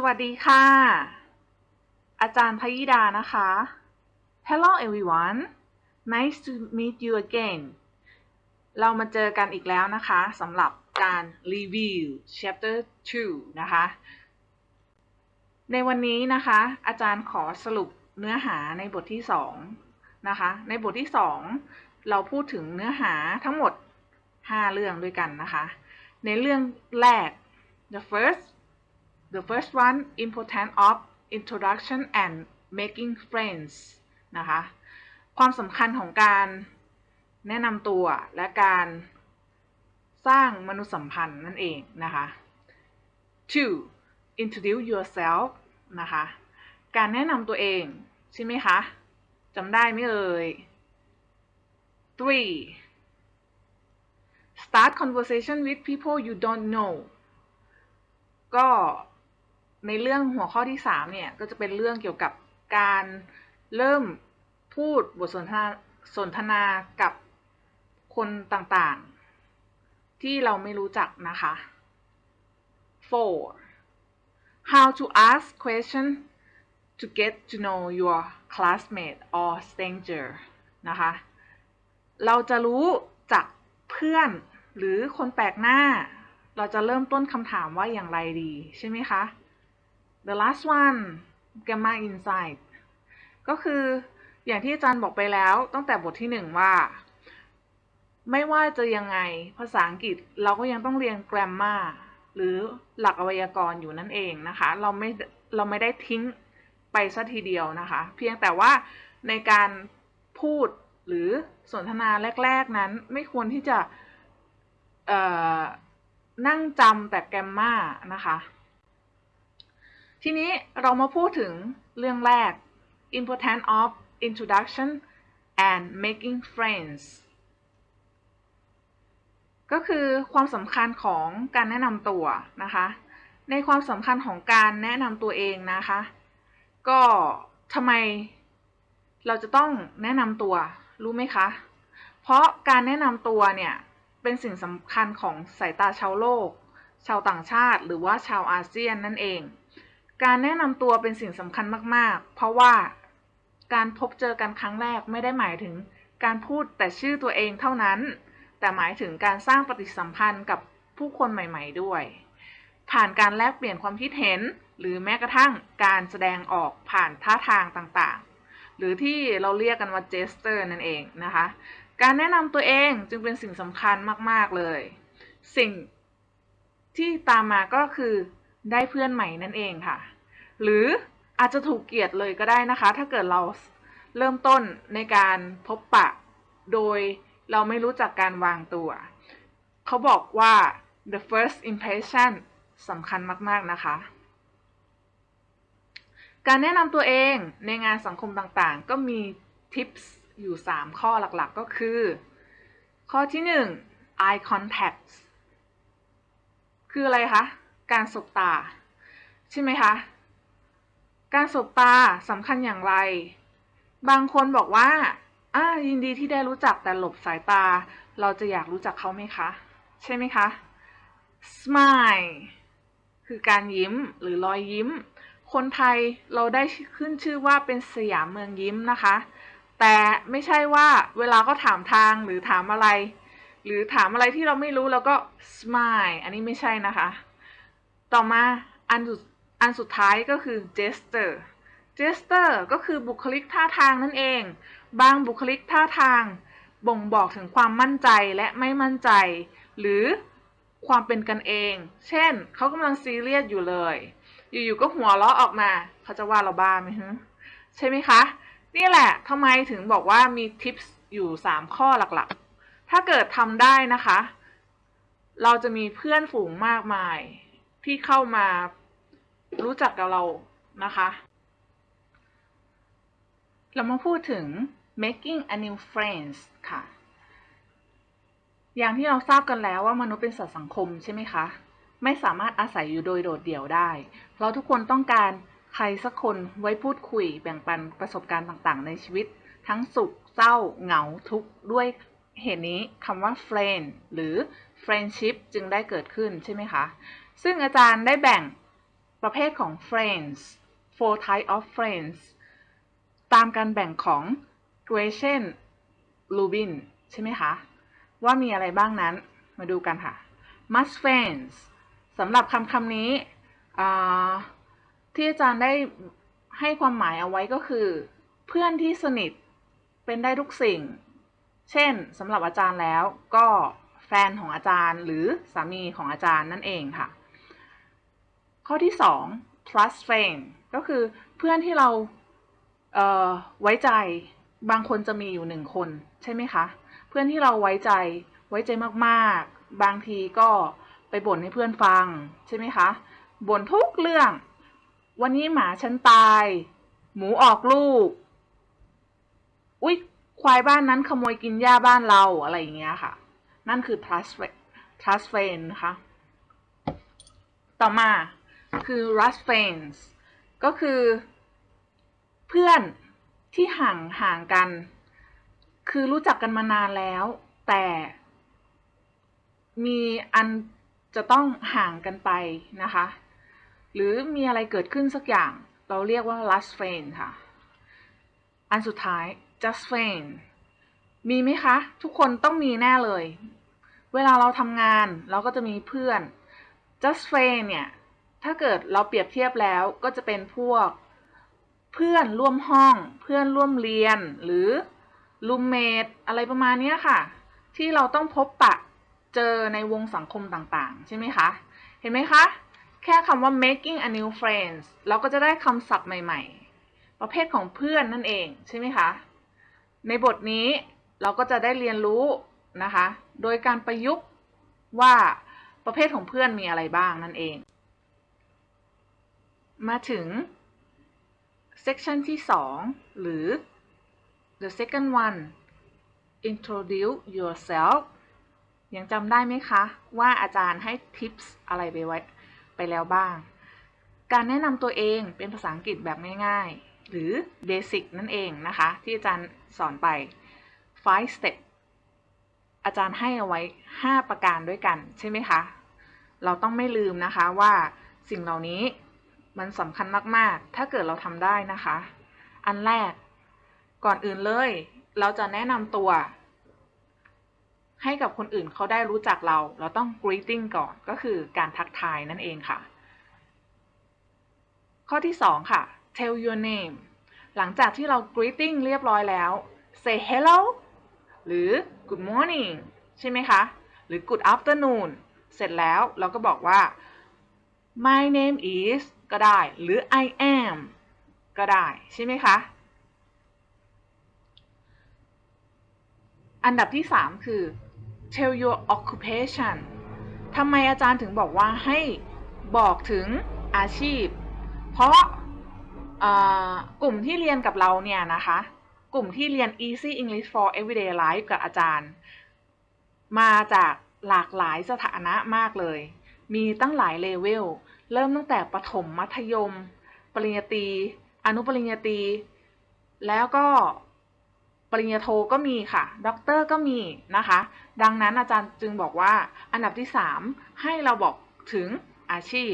สวัสดีค่ะ อาจารย์พยิดานะคะ Hello everyone nice to meet you again เรามาเจอกันอีกแล้วนะคะสำหรับการรีวิว chapter 2 นะคะ ในวันนี้นะคะ อาจารย์ขอสรุปเนื้อหาในบทที่ 2 นะคะ ในบทที่ 2 เราพูดถึงเนื้อหาทั้งหมด 5 เรื่องด้วยกันนะคะ ในเรื่องแรก the first the first one importance of introduction and making friends นะคะ ความสำคัญของการแนะนำตัวและการสร้างมนุษยสัมพันธ์นั่นเองนะคะ two introduce yourself นะคะ การแนะนำตัวเอง ใช่ไหมคะจำได้ไหมเอ่ย three start conversation with people you don't know ก็ ในเรื่องหัวข้อที่3เนี่ยก็จะเป็นเรื่องเกี่ยวกับการเริ่มพูดบทสนทนาสนทนากับคนต่างๆ ที่เราไม่รู้จักนะคะ four how to ask question to get to know your classmate or stranger นะคะ เราจะรู้จากเพื่อนหรือคนแปลกหน้า เราจะเริ่มต้นคำถามว่าอย่างไรดีใช่ไหมคะ the last one gamma insight ก็คืออย่างที่อาจารย์บอกไปแล้วตั้งแต่บทที่หนึ่งว่า ไม่ว่าจะยังไงภาษาอังกฤษเราก็ยังต้องเรียน grammar หรือหลักอวยากรณ์อยู่นั่นเองนะคะ เราไม่เราไม่ได้ทิ้งไปซะทีเดียวนะคะ เพียงแต่ว่าในการพูดหรือสนทนาแรก ๆนั้นไม่ควรที่จะนั่งจำแต่แกมมานะคะ ทีนี้เรามาพูดถึงเรื่องแรก importance of introduction and making friends ก็คือความสำคัญของการแนะนำตัวนะคะ ในความสำคัญของการแนะนำตัวเองนะคะ ก็ทำไมเราจะต้องแนะนำตัวรู้ไหมคะ เพราะการแนะนำตัวเนี่ยเป็นสิ่งสำคัญของสายตาชาวโลก ชาวต่างชาติ หรือว่าชาวอาเซียนนั่นเอง การแนะนำตัวเป็นสิ่งสำคัญมาก ๆ เพราะว่าการพบเจอกันครั้งแรกไม่ได้หมายถึงการพูดแต่ชื่อตัวเองเท่านั้น แต่หมายถึงการสร้างปฏิสัมพันธ์กับผู้คนใหม่ ๆ ด้วย ผ่านการแลกเปลี่ยนความคิดเห็น หรือแม้กระทั่งการแสดงออกผ่านท่าทางต่างๆ หรือที่เราเรียกกันว่าเจสเตอร์นั่นเองนะคะ การแนะนำตัวเองจึงเป็นสิ่งสำคัญมาก ๆ เลย สิ่งที่ตามมาก็คือ ได้เพื่อนใหม่นั่นเองค่ะ หรืออาจจะถูกเกลียดเลยก็ได้นะคะ ถ้าเกิดเราเริ่มต้นในการพบปะ โดยเราไม่รู้จักการวางตัว เขาบอกว่า the first impression สำคัญมาก ๆ นะคะ การแนะนำตัวเองในงานสังคมต่างๆ ก็มีทิปส์อยู่ 3 ข้อหลักๆ ก็คือ ข้อที่ 1 eye contact คืออะไรคะ การสบตา ใช่ไหมคะ การสบตาสำคัญอย่างไร บางคนบอกว่าอ่ายินดีที่ได้รู้จักแต่หลบสายตา เราจะอยากรู้จักเขาไหมคะ ใช่ไหมคะ smile คือการยิ้มหรือรอยยิ้ม คนไทยเราได้ขึ้นชื่อว่าเป็นสยามเมืองยิ้มนะคะ แต่ไม่ใช่ว่าเวลาก็ถามทางหรือถามอะไร หรือถามอะไรที่เราไม่รู้แล้วก็ smile อันนี้ไม่ใช่นะคะ ต่อมาอันอันสุดท้ายก็คือ gesture gesture ก็คือบุคลิกท่าทางนั่นเอง บางบุคลิกท่าทาง บ่งบอกถึงความมั่นใจและไม่มั่นใจ หรือความเป็นกันเอง เช่น เขากำลังซีเรียสอยู่เลย อยู่ๆก็หัวเราะออกมา เขาจะว่าเราบ้าไหมฮะใช่ไหมคะ นี่แหละทำไมถึงบอกว่ามีทิปส์อยู่ 3 ข้อหลักๆ ถ้าเกิดทำได้นะคะ เราจะมีเพื่อนฝูงมากมาย ที่เข้ามารู้จักกับเรานะคะ เรามาพูดถึง making a new friends ค่ะ อย่างที่เราทราบกันแล้วว่ามนุษย์เป็นสัตว์สังคมใช่ไหมคะ ไม่สามารถอาศัยอยู่โดยโดดเดี่ยวได้เพราะทุกคนต้องการใครสักคนไว้พูดคุยแบ่งปันประสบการณ์ต่างๆ ในชีวิต ทั้งสุข เศร้า เหงา ทุกข์ด้วยเหตุนี้คำว่า friend หรือ friendship จึงได้เกิดขึ้นใช่ไหมคะ ซึ่งอาจารย์ได้แบ่งประเภทของ friends four type of friends ตามการแบ่งของ g r a c i a n Rubin ใช่ไหมคะ ว่ามีอะไรบ้างนั้นมาดูกันค่ะ must friends สำหรับคำคำนี้ที่อาจารย์ได้ให้ความหมายเอาไว้ก็คือ เพื่อนที่สนิทเป็นได้ทุกสิ่ง เช่นสำหรับอาจารย์แล้วก็แฟนของอาจารย์หรือสามีของอาจารย์นั่นเองค่ะ ข้อที่2 trust friend ก็คือเพื่อนที่เราเไว้ใจบางคนจะมีอยู่หนึ่งคนใช่ไหมคะ เพื่อนที่เราไว้ใจไว้ใจมากๆ บางทีก็ไปบ่นให้เพื่อนฟังใช่ไหมคะบ่นทุกเรื่อง วันนี้หมาฉันตาย หมูออกลูก อุ๊ยควายบ้านนั้นขโมยกินหญ้าบ้านเราอะไรอย่างเงี้ยค่ะ นั่นคือ trust trust friend นะคะ ต่อมา คือ rust friends ก็คือ เพื่อนที่ห่างห่างกัน คือรู้จักกันมานานแล้ว แต่มีอันจะต้องห่างกันไปนะคะ หรือมีอะไรเกิดขึ้นสักอย่างเราเรียกว่า last friend ค่ะ อันสุดท้าย just friend มีไหมคะ ทุกคนต้องมีแน่เลย เวลาเราทำงานเราก็จะมีเพื่อน just friend เนี่ย ถ้าเกิดเราเปรียบเทียบแล้วก็จะเป็นพวก เพื่อนร่วมห้อง เพื่อนร่วมเรียน หรือรูมเมทอะไรประมาณนี้ค่ะ ที่เราต้องพบปะเจอในวงสังคมต่างๆ ใช่ไหมคะ เห็นไหมคะ แค่คำว่า making a new friends เราก็จะได้คำศัพท์ใหม่ๆ ประเภทของเพื่อนนั่นเองใช่ไหมคะ ในบทนี้เราก็จะได้เรียนรู้นะคะ โดยการประยุกต์ว่าประเภทของเพื่อนมีอะไรบ้างนั่นเอง มาถึง section ที่ 2 หรือ the second one introduce yourself ยังจำได้ไหมคะ ว่าอาจารย์ให้ทิปส์อะไรไปไว้ไปแล้วบ้าง การแนะนำตัวเองเป็นภาษาอังกฤษแบบง่ายๆ หรือ basic นั่นเองนะคะ ที่อาจารย์สอนไป five step อาจารย์ให้เอาไว้ 5 ประการด้วยกัน ใช่ไหมคะ เราต้องไม่ลืมนะคะว่าสิ่งเหล่านี้ มันสำคัญมาก ๆ ถ้าเกิดเราทำได้นะคะ อันแรก ก่อนอื่นเลย เราจะแนะนำตัว ให้กับคนอื่นเขาได้รู้จักเรา เราต้อง greeting ก่อน ก็คือการทักทายนั่นเองค่ะ ข้อที่ 2 ค่ะ tell your name หลังจากที่เรา greeting เรียบร้อยแล้ว say hello หรือ good morning ใช่ไหมคะ หรือ good afternoon เสร็จแล้วเราก็บอกว่า my name is ก็ได้หรือ I am ก็ได้ใช่ไหมคะ อันดับที่ 3 คือ tell your occupation ทำไมอาจารย์ถึงบอกว่าให้บอกถึงอาชีพ เพราะกลุ่มที่เรียนกับเราเนี่ยนะคะ กลุ่มที่เรียน Easy English for Everyday Life กับอาจารย์ มาจากหลากหลายสถานะมากเลย มีตั้งหลายเลเวล เริ่มตั้งแต่ประถมมัธยม ปริญญาตรีอนุปริญญาตรีแล้วก็ปริญญาโทก็มีค่ะ ด็อกเตอร์ก็มีนะคะ ดังนั้นอาจารย์จึงบอกว่าอันดับที่ 3 ให้เราบอกถึงอาชีพ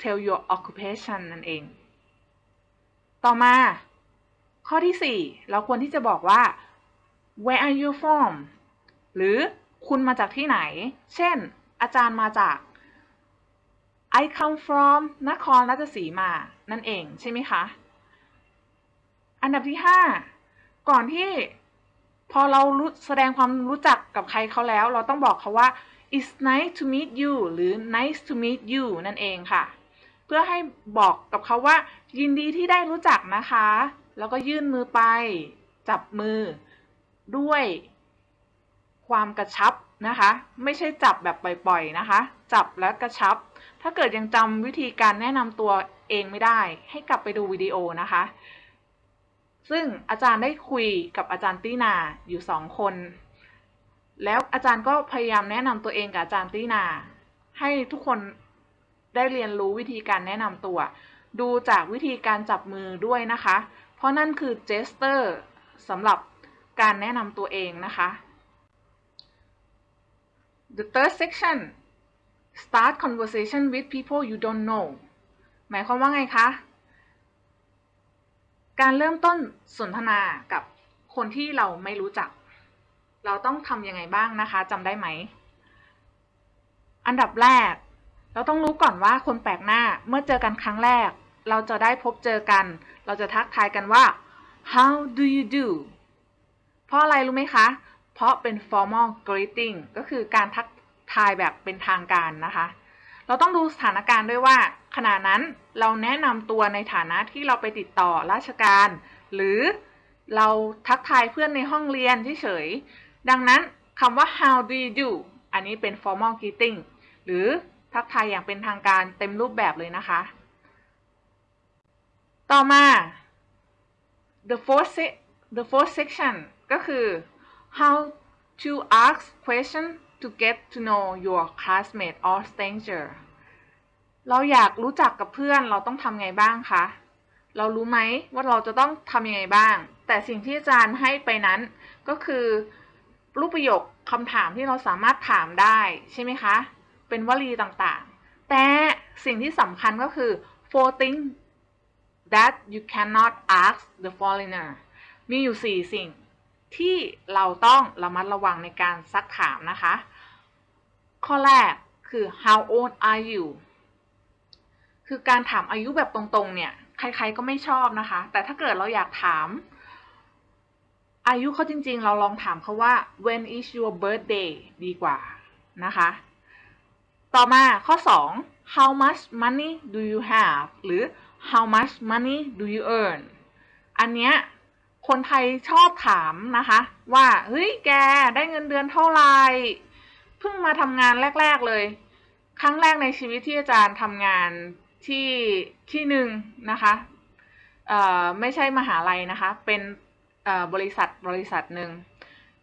tell your occupation นั่นเอง ต่อมา ข้อที่ 4 เราควรที่จะบอกว่า where are you from หรือคุณมาจากที่ไหน เช่น อาจารย์มาจาก I come from นครราชสีมา นั่นเองใช่ไหมคะ อันดับที่ 5 ก่อนที่พอเรารู้แสดงความรู้จักกับใครเขาแล้ว เราต้องบอกเขาว่า it's nice to meet you หรือ nice to meet you นั่นเองค่ะ เพื่อให้บอกกับเขาว่า ยินดีที่ได้รู้จักนะคะ แล้วก็ยื่นมือไป จับมือ ด้วยความกระชับนะคะ ไม่ใช่จับแบบปล่อยๆนะคะ จับและกระชับ ถ้าเกิดยังจำวิธีการแนะนำตัวเองไม่ได้ ให้กลับไปดูวิดีโอนะคะ ซึ่งอาจารย์ได้คุยกับอาจารย์ตีนาอยู่สองคน แล้วอาจารย์ก็พยายามแนะนำตัวเองกับอาจารย์ตีนา ให้ทุกคนได้เรียนรู้วิธีการแนะนำตัว ดูจากวิธีการจับมือด้วยนะคะ เพราะนั่นคือเจสเตอร์สำหรับการแนะนำตัวเองนะคะ The third section start conversation with people you don't know หมายความว่าไงคะ การเริ่มต้นสนทนากับคนที่เราไม่รู้จัก เราต้องทำยังไงบ้างนะคะจำได้ไหม อันดับแรก เราต้องรู้ก่อนว่าคนแปลกหน้าเมื่อเจอกันครั้งแรก เราจะได้พบเจอกัน เราจะทักทายกันว่า how do you do เพราะอะไรรู้ไหมคะ เพราะเป็น formal greeting ก็คือการทัก ทายแบบเป็นทางการนะคะ เราต้องดูสถานการณ์ด้วยว่าขณะนั้นเราแนะนำตัวในฐานะที่เราไปติดต่อราชการ หรือเราทักทายเพื่อนในห้องเรียนเฉยๆดังนั้นคำว่า how do you do อันนี้เป็น formal greeting หรือทักทายอย่างเป็นทางการเต็มรูปแบบเลยนะคะ ต่อมา the fourth se- the fourth section ก็คือ how to ask question to get to know your classmate or stranger เราอยากรู้จักกับเพื่อนเราต้องทำไงบ้างคะ เรารู้ไหมว่าเราจะต้องทำยังไงบ้าง แต่สิ่งที่อาจารย์ให้ไปนั้นก็คือ รูปประโยคคำถามที่เราสามารถถามได้ใช่ไหมคะ เป็นวลีต่างๆ แต่สิ่งที่สำคัญก็คือ four things that you cannot ask the foreigner มีอยู่ 4 สิ่ง ที่เราต้องระมัดระวังในการซักถามนะคะ ข้อแรกคือ how old are you คือการถามอายุแบบตรงๆ เนี่ย ใครๆ ก็ไม่ชอบนะคะ แต่ถ้าเกิดเราอยากถาม อายุเขาจริงๆ เราลองถามเขาว่า when is your birthday ดีกว่านะคะ ต่อมาข้อ 2 how much money do you have หรือ how much money do you earn อันเนี้ย คนไทยชอบถามนะคะ ว่าเฮ้ยแกได้เงินเดือนเท่าไหร่เพิ่งมาทำงานแรก ๆเลย ครั้งแรกในชีวิตที่อาจารย์ทำงานที่ที่หนึ่งนะคะเอ่อไม่ใช่มหาลัยนะคะ เป็นเอ่อบริษัทบริษัทหนึ่ง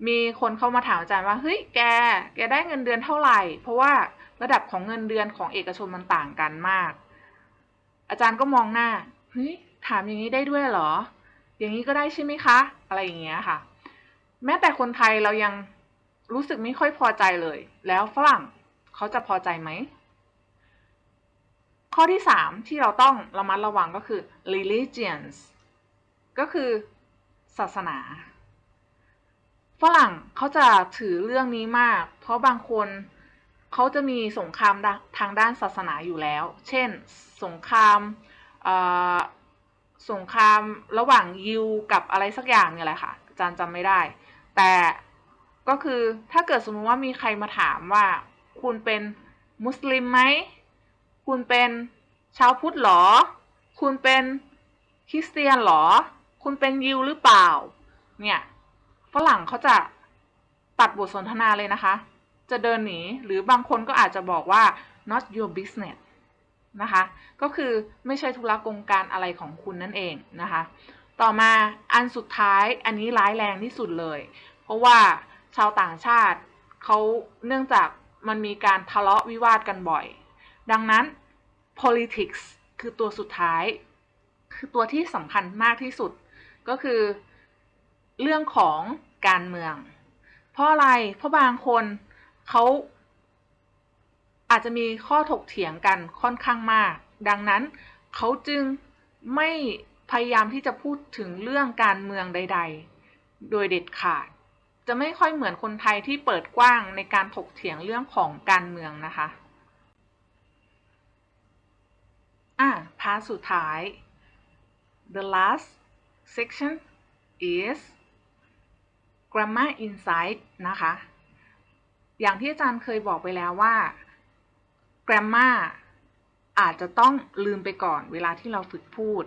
มีคนเข้ามาถามอาจารย์ว่าเฮ้ยแกแกได้เงินเดือนเท่าไหร่ เพราะว่าระดับของเงินเดือนของเอกชนมันต่างกันมาก อาจารย์ก็มองหน้าเฮ้ยถามอย่างนี้ได้ด้วยเหรอ อย่างนี้ก็ได้ใช่ไหมคะ อะไรอย่างเงี้ยค่ะ แม้แต่คนไทยเรายังรู้สึกไม่ค่อยพอใจเลย แล้วฝรั่งเขาจะพอใจไหม ข้อที่สามที่เราต้องระมัดระวังก็คือ religions ก็คือศาสนา ฝรั่งเขาจะถือเรื่องนี้มาก เพราะบางคนเขาจะมีสงครามทางด้านศาสนาอยู่แล้ว เช่น สงคราม สงครามระหว่างยิวกับอะไรสักอย่างเนี่ยแหละค่ะอาจารย์จำไม่ได้ แต่ก็คือถ้าเกิดสมมติว่ามีใครมาถามว่า คุณเป็นมุสลิมไหม คุณเป็นชาวพุทธหรอ คุณเป็นคริสเตียนหรอ คุณเป็นยิวหรือเปล่า เนี่ยฝรั่งเขาจะตัดบทสนทนาเลยนะคะ จะเดินหนีหรือบางคนก็อาจจะบอกว่า not your business นะคะ ก็คือไม่ใช่ธุระกงการอะไรของคุณนั่นเองนะคะ ต่อมาอันสุดท้ายอันนี้ร้ายแรงที่สุดเลย เพราะว่าชาวต่างชาติเขาเนื่องจากมันมีการทะเลาะวิวาทกันบ่อย ดังนั้น politics คือตัวสุดท้าย คือตัวที่สำคัญมากที่สุด ก็คือเรื่องของการเมือง เพราะอะไร เพราะบางคนเขา อาจจะมีข้อถกเถียงกันค่อนข้างมาก ดังนั้นเขาจึงไม่พยายามที่จะพูดถึงเรื่องการเมืองใด ๆ โดยเด็ดขาด จะไม่ค่อยเหมือนคนไทยที่เปิดกว้างในการถกเถียงเรื่องของการเมืองนะคะอะพาสุดท้าย the last section is grammar insight นะคะ อย่างที่อาจารย์เคยบอกไปแล้วว่า grammar อาจจะต้องลืมไปก่อนเวลาที่เราฝึกพูด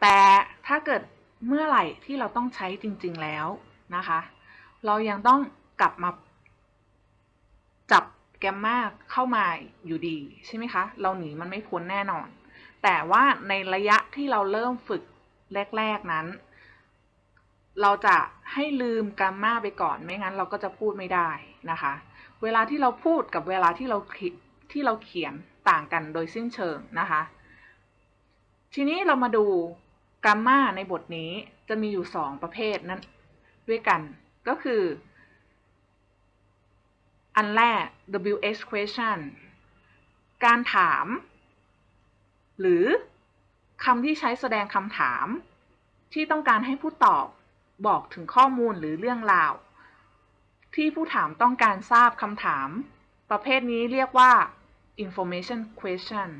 แต่ถ้าเกิดเมื่อไหร่ที่เราต้องใช้จริงๆแล้วนะคะ เรายังต้องกลับมาจับแกมมาเข้ามาอยู่ดีใช่ไหมคะ เราหนีมันไม่พ้นแน่นอน แต่ว่าในระยะที่เราเริ่มฝึกแรก ๆนั้น เราจะให้ลืมแกรมมาไปก่อนไม่งั้นเราก็จะพูดไม่ได้นะคะ เวลาที่เราพูดกับเวลาที่เรา ที่เราเขียนต่างกันโดยสิ้นเชิงนะคะ ทีนี้เรามาดูกรมมาในบทนี้จะมีอยู่ 2 ประเภทนั้นด้วยกันก็คือ อันแรก WH question การถาม หรือคำที่ใช้แสดงคำถาม ที่ต้องการให้ผู้ตอบบอกถึงข้อมูลหรือเรื่องราว ที่ผู้ถามต้องการทราบคำถาม ประเภทนี้เรียกว่า information question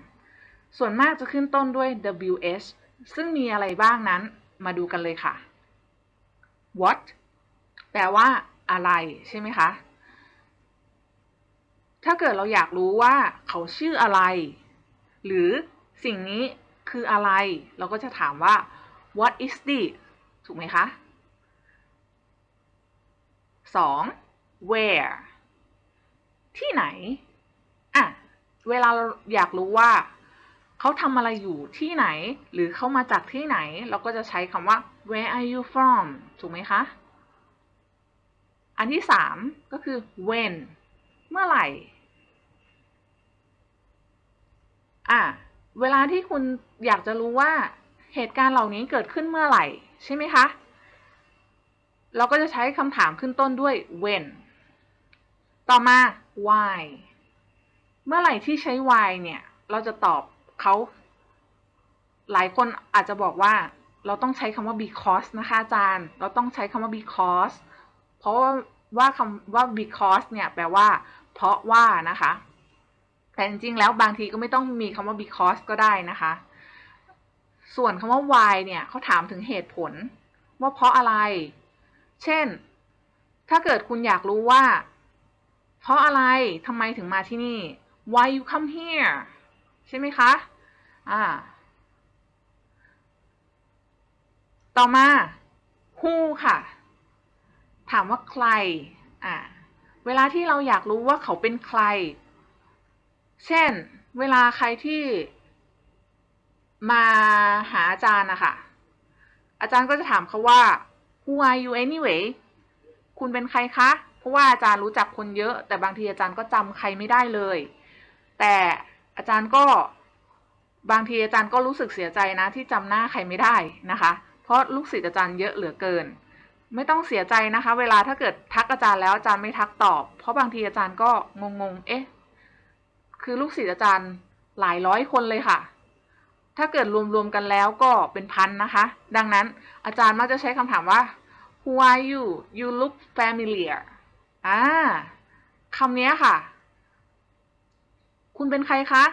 ส่วนมากจะขึ้นต้นด้วย WH ซึ่งมีอะไรบ้างนั้นมาดูกันเลยค่ะ what แปลว่าอะไรใช่ไหมคะ ถ้าเกิดเราอยากรู้ว่าเขาชื่ออะไร หรือสิ่งนี้คืออะไร เราก็จะถามว่า what is this ถูกไหมคะ 2. where ที่ไหน อะ เวลาเราอยากรู้ว่าเขาทำอะไรอยู่ที่ไหน หรือเขามาจากที่ไหน เราก็จะใช้คำว่า where are you from ถูกไหมคะ อันที่สามก็คือ when เมื่อไหร่อะเวลาที่คุณอยากจะรู้ว่าเหตุการณ์เหล่านี้เกิดขึ้นเมื่อไหร่ ใช่ไหมคะ เราก็จะใช้คำถามขึ้นต้นด้วย when ต่อมา why เมื่อไหร่ที่ใช้ why เนี่ย เราจะตอบเขาหลายคนอาจจะบอกว่าเราต้องใช้คำว่า because นะคะอาจารย์ เราต้องใช้คำว่า because เพราะว่าว่าคำว่า because เนี่ยแปลว่า เพราะว่านะคะ แต่จริงๆ แล้วบางทีก็ไม่ต้องมีคำว่า because ก็ได้นะคะ ส่วนคำว่า why เนี่ยเขาถามถึงเหตุผล ว่าเพราะอะไร เช่น ถ้าเกิดคุณอยากรู้ว่า เพราะอะไรทำไมถึงมาที่นี่ why you come here ใช่ไหมคะ อ่า ต่อมา who ค่ะ ถามว่าใคร อ่า เวลาที่เราอยากรู้ว่าเขาเป็นใคร เช่น เวลาใครที่มาหาอาจารย์นะคะ อาจารย์ก็จะถามเขาว่า who are you anyway คุณเป็นใครคะ เพราะว่าอาจารย์รู้จักคนเยอะ แต่บางทีอาจารย์ก็จำใครไม่ได้เลย แต่อาจารย์ก็บางทีอาจารย์ก็รู้สึกเสียใจนะ ที่จำหน้าใครไม่ได้นะคะ เพราะลูกศิษย์อาจารย์เยอะเหลือเกิน ไม่ต้องเสียใจนะคะ เวลาถ้าเกิดทักอาจารย์แล้วอาจารย์ไม่ทักตอบ เพราะบางทีอาจารย์ก็งงๆ เอ๊ะ คือลูกศิษย์อาจารย์หลายร้อยคนเลยค่ะ ถ้าเกิดรวมๆกันแล้วก็เป็นพันนะคะ ดังนั้นอาจารย์มักจะใช้คำถามว่า who are you you look familiar อ่าคำนี้ค่ะ คุณเป็นใครคะ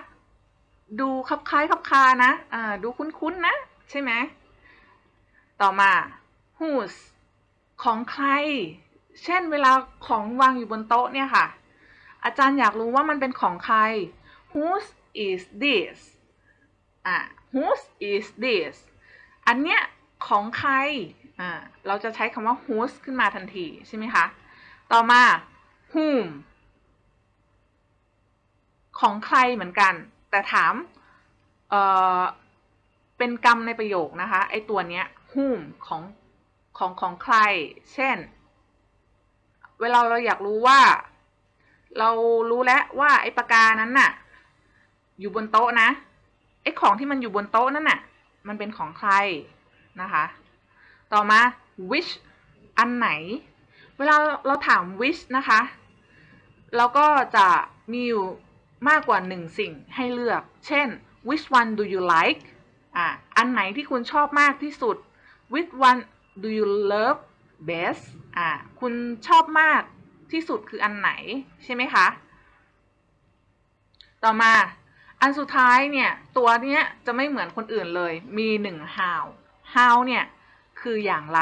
ดูคับคล้ายคับคานะอ่าดูคุ้นๆนะ ใช่ไหม ต่อมา whose ของใคร เช่นเวลาของวางอยู่บนโต๊ะเนี่ยค่ะ อาจารย์อยากรู้ว่ามันเป็นของใคร whose is this อ่า whose is this อันเนี้ยของใคร อ่า เราจะใช้คำว่า whose ขึ้นมาทันทีใช่ไหมคะ ต่อมา whom ของใครเหมือนกัน แต่ถามเออเป็นกรรมในประโยคนะคะไอตัวเนี้ย whom ของของของใคร เช่น เวลาเราอยากรู้ว่า เรารู้แล้วว่าไอปากกานั้นน่ะ อยู่บนโต๊ะนะไอของที่มันอยู่บนโต๊ะนั่นน่ะ มันเป็นของใครนะคะ ต่อมา which อันไหน เวลาเราถาม which นะคะ เราก็จะมีอยู่ มากกว่าหนึ่งสิ่งให้เลือก เช่น which one do you like อะอันไหนที่คุณชอบมากที่สุด which one do you love best อะคุณชอบมากที่สุดคืออันไหนใช่ไหมคะ ต่อมาอันสุดท้ายเนี่ย ตัวเนี้ยจะไม่เหมือนคนอื่นเลย มีหนึ่ง how how เนี่ย คืออย่างไร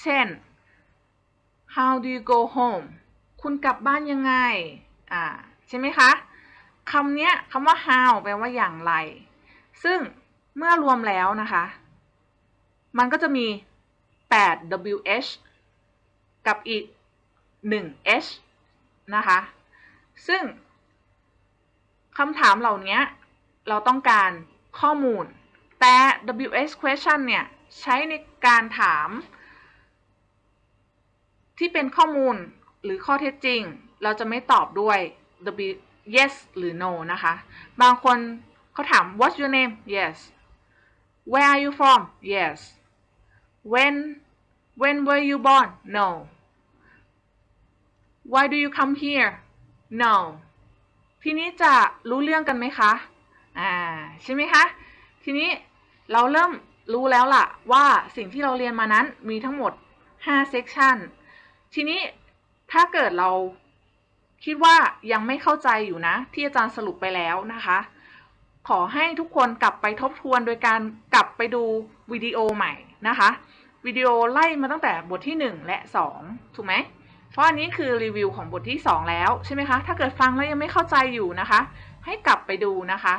เช่น how do you go home คุณกลับบ้านยังไง อ่า ใช่ไหมคะ คำเนี้ยคำว่า how แปลว่าอย่างไร ซึ่งเมื่อรวมแล้วนะคะ มันก็จะมี 8 wh กับอีก 1 h นะคะ ซึ่งคำถามเหล่านี้เราต้องการข้อมูล แต่ wh question เนี่ยใช้ในการถาม ที่เป็นข้อมูลหรือข้อเท็จจริง เราจะไม่ตอบด้วย w yes หรือ no นะคะ บางคนเขาถาม what's your name yes where are you from yes when when were you born no why do you come here no ทีนี้จะรู้เรื่องกันไหมคะ อ่า ใช่ไหมคะ ทีนี้เราเริ่มรู้แล้วล่ะว่าสิ่งที่เราเรียนมานั้นมีทั้งหมด5 section ทีนี้ถ้าเกิดเรา คิดว่ายังไม่เข้าใจอยู่นะ ที่อาจารย์สรุปไปแล้วนะคะ ขอให้ทุกคนกลับไปทบทวนโดยการกลับไปดูวิดีโอใหม่นะคะวิดีโอไล่มาตั้งแต่บทที่ 1 และ 2 ถูกไหม เพราะอันนี้คือรีวิวของบทที่ 2 แล้วใช่ไหมคะ ถ้าเกิดฟังแล้วยังไม่เข้าใจอยู่นะคะ ให้กลับไปดูนะคะ